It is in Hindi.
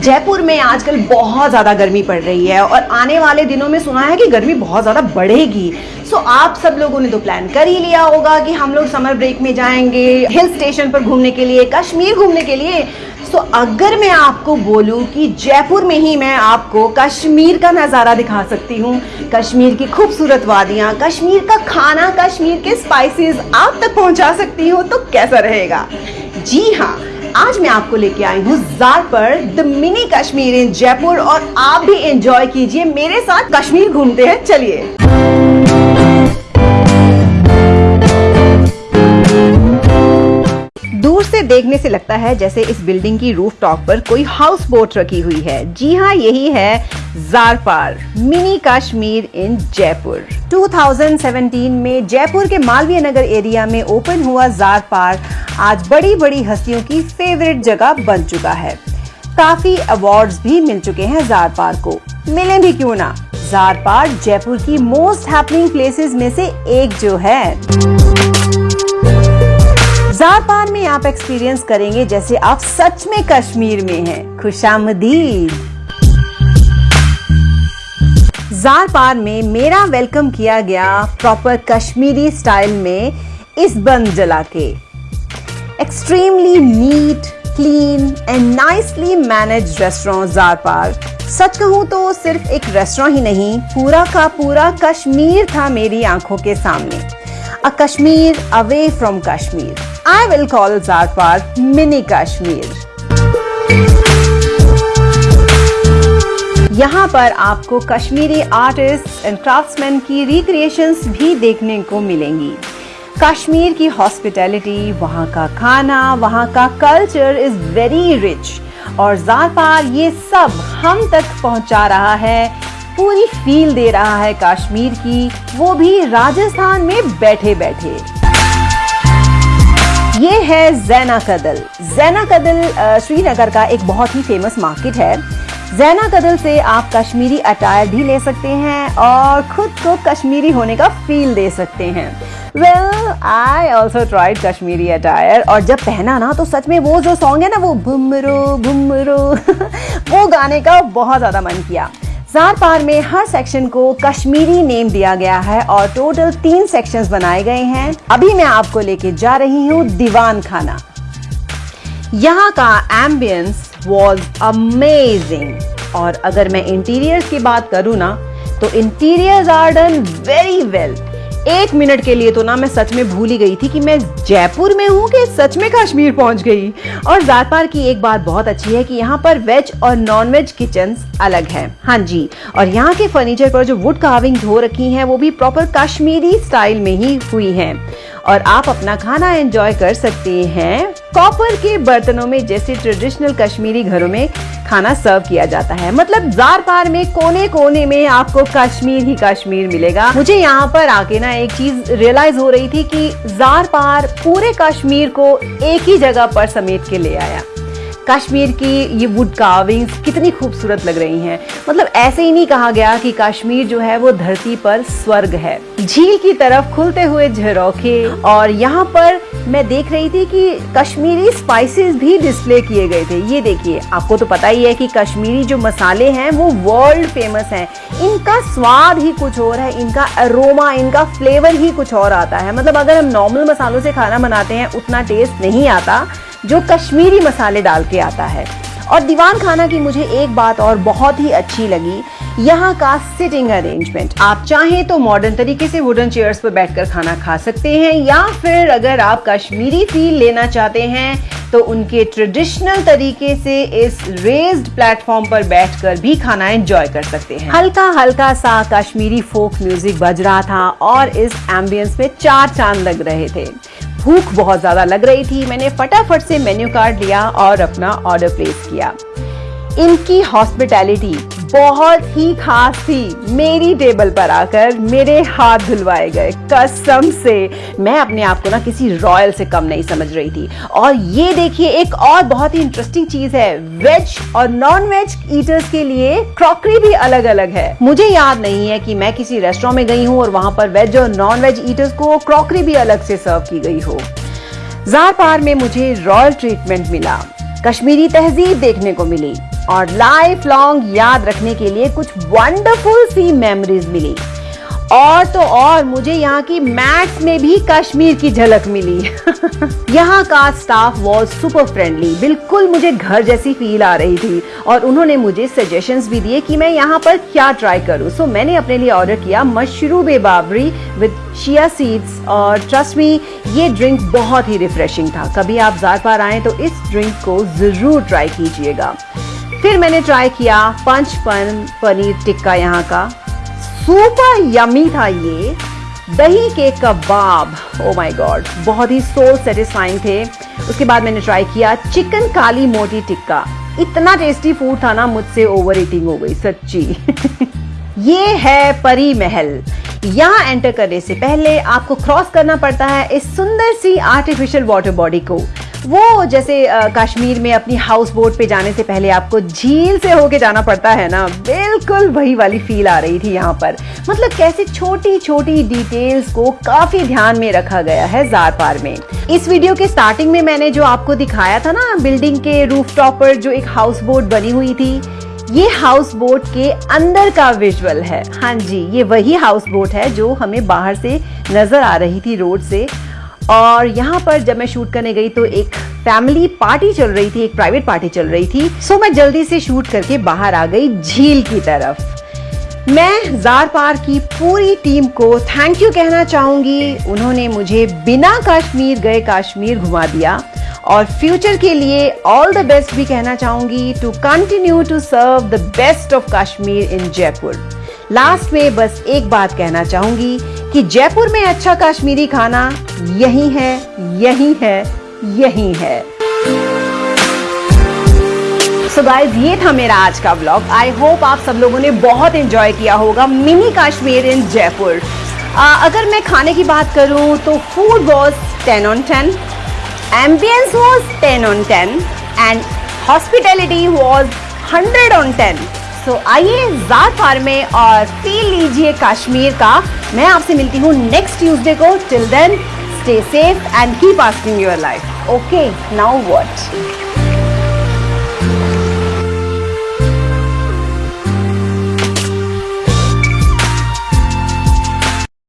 जयपुर में आजकल बहुत ज़्यादा गर्मी पड़ रही है और आने वाले दिनों में सुना है कि गर्मी बहुत ज़्यादा बढ़ेगी। सो so, आप सब लोगों ने तो प्लान कर ही लिया होगा कि हम लोग समर ब्रेक में जाएँगे हिल स्टेशन पर घूमने के लिए कश्मीर घूमने के लिए। सो so, अगर मैं आपको बोलूँ कि जयपुर में ही मैं आपको कश्मीर का नज़ारा दिखा सकती हूँ। कश्मीर की खूबसूरत वादियाँ कश्मीर का खाना कश्मीर के स्पाइसेस आप तक पहुँचा सकती हूँ तो कैसा रहेगा? जी हाँ आज मैं आपको लेके आई हूँ Jaarpaar the mini Kashmir in Jaipur और आप भी एंजॉय कीजिए मेरे साथ कश्मीर घूमते हैं। चलिए। देखने से लगता है जैसे इस बिल्डिंग की रूफ टॉप पर कोई हाउस बोट रखी हुई है। जी हाँ यही है जारपार मिनी कश्मीर इन जयपुर 2017 में जयपुर के मालवीय नगर एरिया में ओपन हुआ जारपार आज बड़ी बड़ी हस्तियों की फेवरेट जगह बन चुका है। काफ़ी अवार्ड्स भी मिल चुके हैं जारपार को। मिले भी क्यों ना? जारपार जयपुर की मोस्ट हैपनिंग प्लेसेस में से एक जो है। जारपार में आप एक्सपीरियंस करेंगे जैसे आप सच में कश्मीर में हैं। खुशामदीद। जारपार में मेरा वेलकम किया गया प्रॉपर कश्मीरी स्टाइल में इस बंद जला के। Extremely neat clean and nicely manage restaurant Jaarpaar सच कहूँ तो सिर्फ़ एक रेस्टोरेंट ही नहीं, पूरा का पूरा कश्मीर था मेरी आँखों के सामने। A Kashmir away from Kashmir. I will call Zarpar Mini Kashmir. यहाँ पर आपको कश्मीरी आर्टिस्ट एंड क्राफ्ट्समैन की रिक्रिएशंस भी देखने को मिलेंगी। कश्मीर की हॉस्पिटैलिटी वहाँ का खाना, वहाँ का कल्चर इज़ वेरी रिच और जारपार ये सब हम तक पहुँचा रहा है, पूरी फील दे रहा है कश्मीर की, वो भी राजस्थान में बैठे बैठे ये है जैना कदल। जैना कदल श्रीनगर का एक बहुत ही फ़ेमस मार्केट है। जैना कदल से आप कश्मीरी अटायर भी ले सकते हैं और खुद को कश्मीरी होने का फील दे सकते हैं। Well I also tried Kashmiri attire और जब पहना ना तो सच में वो जो सॉन्ग है ना, वो भुमरो भुमरो वो गाने का बहुत ज़्यादा मन किया। जार पार में हर सेक्शन को कश्मीरी नेम दिया गया है और टोटल तीन सेक्शंस बनाए गए हैं। अभी मैं आपको लेके जा रही हूँ दीवान खाना। यहाँ का एम्बियंस वॉज़ अमेजिंग और अगर मैं इंटीरियर की बात करूँ ना तो interior are done very well एक मिनट के लिए तो ना मैं सच में भूल ही गई थी कि मैं जयपुर में हूँ कि सच में कश्मीर पहुँच गई। और जातपार की एक बात बहुत अच्छी है कि यहाँ पर वेज और नॉन वेज किचन अलग है। हाँ जी, और यहाँ के फर्नीचर पर जो वुड कार्विंग हो रखी हैं, वो भी प्रॉपर कश्मीरी स्टाइल में ही हुई हैं। और आप अपना खाना एंजॉय कर सकते हैं। कॉपर के बर्तनों में जैसे ट्रेडिशनल कश्मीरी घरों में खाना सर्व किया जाता है। मतलब जार पार में कोने कोने में आपको कश्मीर ही कश्मीर मिलेगा। मुझे यहाँ पर आके ना एक चीज़ रियलाइज़ हो रही थी कि जार पार पूरे कश्मीर को एक ही जगह पर समेट के ले आया। कश्मीर की ये वुड कार्विंग्स कितनी खूबसूरत लग रही हैं। मतलब ऐसे ही नहीं कहा गया कि कश्मीर जो है वो धरती पर स्वर्ग है। झील की तरफ़ खुलते हुए झरोखे और यहाँ पर मैं देख रही थी कि कश्मीरी स्पाइसेस भी डिस्प्ले किए गए थे। ये देखिए, आपको तो पता ही है कि कश्मीरी जो मसाले हैं वो वर्ल्ड फ़ेमस हैं। इनका स्वाद ही कुछ और है, इनका अरोमा इनका फ्लेवर ही कुछ और आता है। मतलब अगर हम नॉर्मल मसालों से खाना बनाते हैं, उतना टेस्ट नहीं आता। जो कश्मीरी मसाले डाल के आता है। और दीवान खाना की मुझे एक बात और बहुत ही अच्छी लगी, यहाँ का सिटिंग अरेंजमेंट आप चाहें तो मॉडर्न तरीके से वुडन चेयर्स पर बैठकर खाना खा सकते हैं, या फिर अगर आप कश्मीरी फील लेना चाहते हैं तो उनके ट्रेडिशनल तरीके से इस रेज्ड प्लेटफॉर्म पर बैठकर भी खाना एंजॉय कर सकते हैं। हल्का हल्का सा कश्मीरी फोक म्यूज़िक बज रहा था और इस एम्बियंस में चार चाँद लग रहे थे। भूख बहुत ज़्यादा लग रही थी। मैंने फटाफट से मेन्यू कार्ड लिया और अपना ऑर्डर प्लेस किया। इनकी हॉस्पिटैलिटी बहुत ही खास थी। मेरी टेबल पर आकर मेरे हाथ धुलवाए गए। कसम से मैं अपने आप को ना किसी रॉयल से कम नहीं समझ रही थी। और ये देखिए, एक और बहुत ही इंटरेस्टिंग चीज़ है। वेज और नॉन वेज ईटर्स के लिए क्रॉकरी भी अलग अलग है। मुझे याद नहीं है कि मैं किसी रेस्टोरेंट में गई हूँ और वहाँ पर वेज और नॉन वेज ईटर्स को क्रॉकरी भी अलग से सर्व की गई हो। जार पार में मुझे रॉयल ट्रीटमेंट मिला। कश्मीरी तहजीब देखने को मिली। और लाइफ लॉन्ग याद रखने के लिए कुछ वंडरफुल सी मेमोरीज मिली। और तो और मुझे यहाँ की मैथ्स में भी कश्मीर की झलक मिली। यहाँ का स्टाफ वॉज़ सुपर फ्रेंडली बिल्कुल मुझे घर जैसी फील आ रही थी। और उन्होंने मुझे सजेशंस भी दिए कि मैं यहाँ पर क्या ट्राई करूँ। सो so, मैंने अपने लिए ऑर्डर किया मशरूब बाबरी विद शिया सीड्स और ट्रस्ट मी ये ड्रिंक बहुत ही रिफ्रेशिंग था। कभी आप जार पार आए तो इस ड्रिंक को ज़रूर ट्राई कीजिएगा। फिर मैंने ट्राई किया पंच पन पनीर टिक्का यहाँ का। सुपर यमी था ये। दही के कबाब। ओ माय गॉड बहुत ही सोल सेटिस्फाइंग थे। उसके बाद मैंने ट्राई किया चिकन काली मोटी टिक्का। इतना टेस्टी फ़ूड था ना, मुझसे ओवर ईटिंग हो गई सच्ची। ये है परी महल। यहाँ एंटर करने से पहले आपको क्रॉस करना पड़ता है इस सुंदर सी आर्टिफिशियल वाटर बॉडी को। वो जैसे कश्मीर में अपनी हाउस बोट पे जाने से पहले आपको झील से होके जाना पड़ता है ना? बिल्कुल वही वाली फील आ रही थी यहाँ पर। मतलब कैसे छोटी छोटी डिटेल्स को काफ़ी ध्यान में रखा गया है जार पार में। इस वीडियो के स्टार्टिंग में मैंने जो आपको दिखाया था ना बिल्डिंग के रूफ टॉप पर जो एक हाउस बोट बनी हुई थी, ये हाउस बोट के अंदर का विजुअल है। हाँ जी, ये वही हाउस बोट है जो हमें बाहर से नज़र आ रही थी रोड से। और यहाँ पर जब मैं शूट करने गई तो एक फैमिली पार्टी चल रही थी, एक प्राइवेट पार्टी चल रही थी। सो मैं जल्दी से शूट करके बाहर आ गई झील की तरफ़। मैं जार पार की पूरी टीम को थैंक यू कहना चाहूँगी। उन्होंने मुझे बिना कश्मीर गए कश्मीर घुमा दिया। और फ्यूचर के लिए ऑल द बेस्ट भी कहना चाहूँगी to continue to serve the best of Kashmir in Jaipur last में बस एक बात कहना चाहूँगी कि जयपुर में अच्छा कश्मीरी खाना यही है यही है यही है। सो so गाइज़ ये था मेरा आज का ब्लॉग आई होप आप सब लोगों ने बहुत एंजॉय किया होगा मिनी कश्मीर इन जयपुर अगर मैं खाने की बात करूँ तो food was ten on ten ambience was ten on ten and hospitality was hundred on ten so आइए जार फार में और फील लीजिए कश्मीर का। मैं आपसे मिलती हूँ नेक्स्ट ट्यूजडे को। Till then stay safe and keep asking your life okay now what